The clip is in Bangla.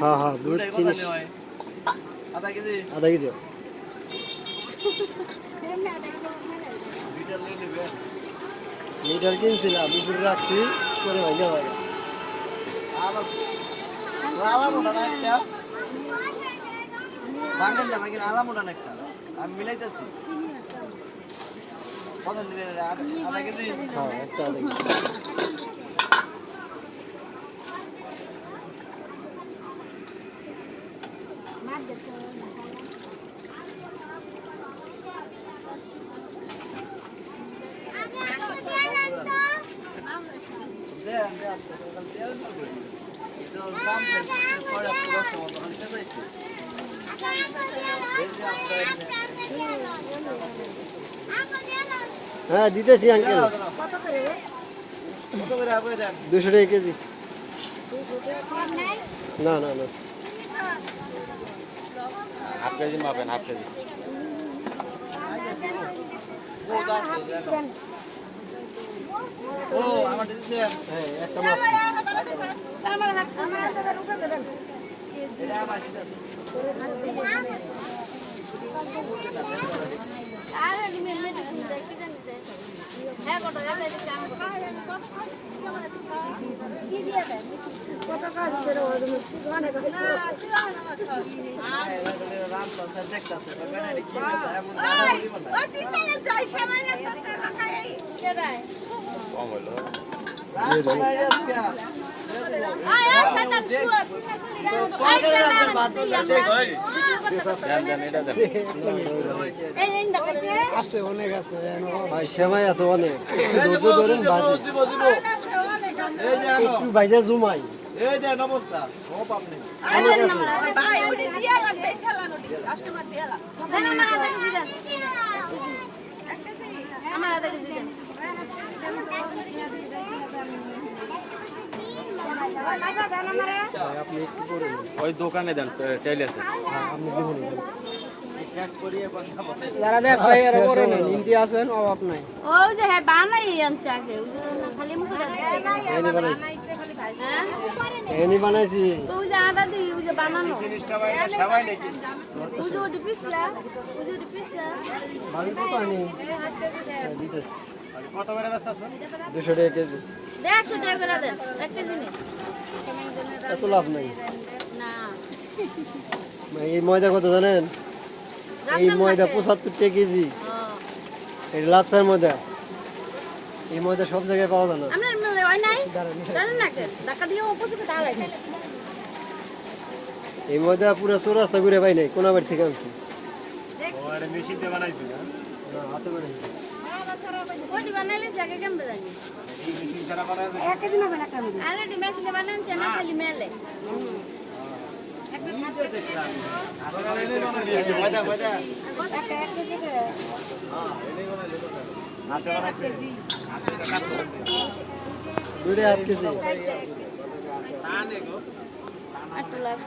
হ্যাঁ হ্যাঁ দুধ চিনি আধা কেজি? আধা কেজি। লিটার কিনছিলাম উপরে রাখছি করে ভাই একটা। আমি মিলাইতেছি। কত আধা কেজি? হ্যাঁ একটা আধা কেজি দেন দেন দেন এটা দাম ছয় হাজার দশ মতো হচ্ছে যাইছে এই যে আপনার হ্যাঁ দিতেছি আঙ্কেল দুশো টাকা কেজি। না না না। হাফ কেজি মাপেন হাফ কেজি। ও দাম দেন ও আমার দিতে হ্যাঁ একটা মাছ এটা আমার দিতে রাম সংসার দেখতাছে বেগানে কি হইছে এমন দাদা বলিব না কম হইল দেন। দেন এটা দেন আছে অনেক আছে ভাই সেমাই আছে অনেক ধরুন একটু বাইজে জুমাই। এই যে নমস্কার। ও। ওই দোকানে দেন টেল আছে। হ্যাঁ যারা ব্যবসায়ী করে নেন। হিন্দি আছেন অভাব নাই। ওই যে হ্যাঁ বানাই আনছে আগে। খালি মুখে বানাইছি হ্যাঁ? এখানে বানাইছি। ওই যে আটা দিই ওই যে বানানো। জিনিসটা ভাই সবাই নাকি? ওই যে ওটি পিসলা ওই যে ওটি পিসলা। ভাবি কত আনি। দিতেছি। কত করে ব্যস্ত আছো টাকা কেজি। দেড়শো টাকা করে দেন এক কেজি নিন এত লাভ নাই। না। এই ময়দা কত জানেন? এই ময়দা না কে? পঁচাত্তর টাকা কেজি। ও, এই লাচ্ছার ময়দা। এই ময়দা সব জায়গায় পাওয়া যায় না। হয় নাই? দাঁড়ান। জানেন না কে ধাক্কা দিয়ে অপোজিটে দাঁড়াই এই ময়দা পুরো চৌরাস্তা ঘুরে পাই নাই কোন বাড়ি থেকে আনছি। ও মেশিন দিয়ে বানাইছি না? না হাতে বানাইছি। বানাইলে दुइटै आठ तानेको आठ लाख